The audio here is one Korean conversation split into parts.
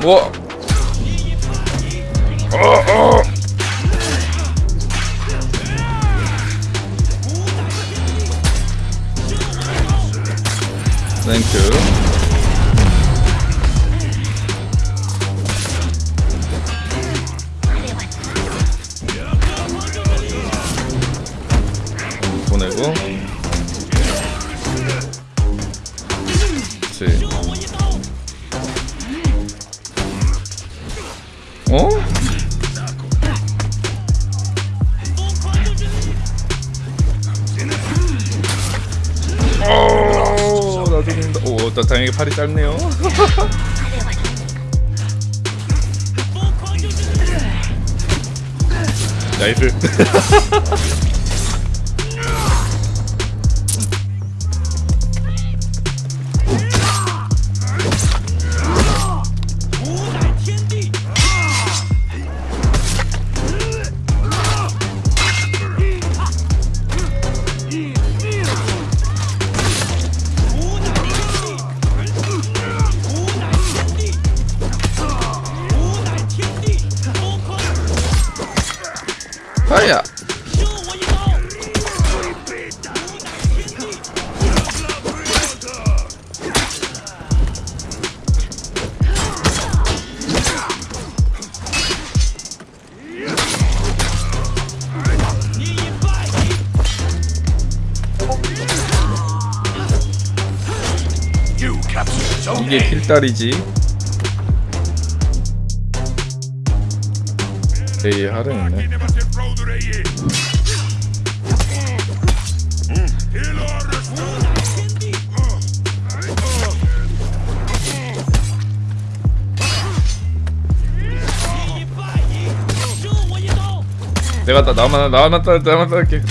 뭐? 어, 어. 땡큐. 보내고. 나 다행히 팔이 짧네요. 나이스. 이게 필딸이지. 에이 하려있네. 내가 따 나만 나만 따 나만 따게.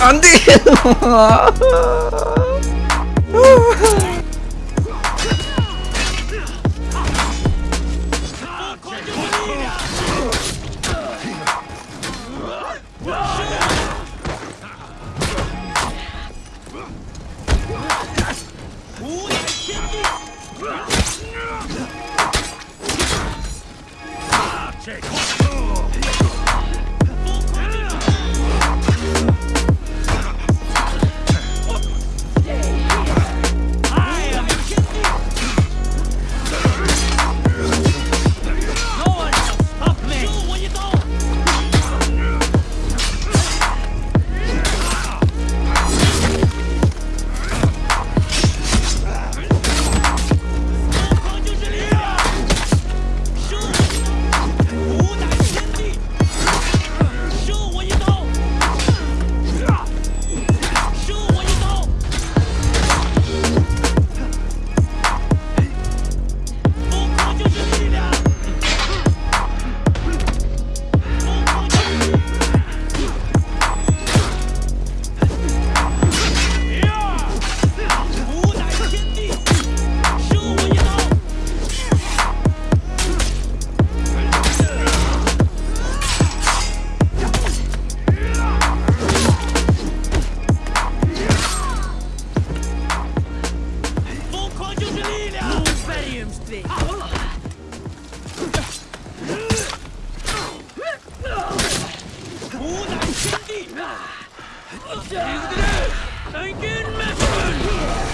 안돼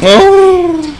어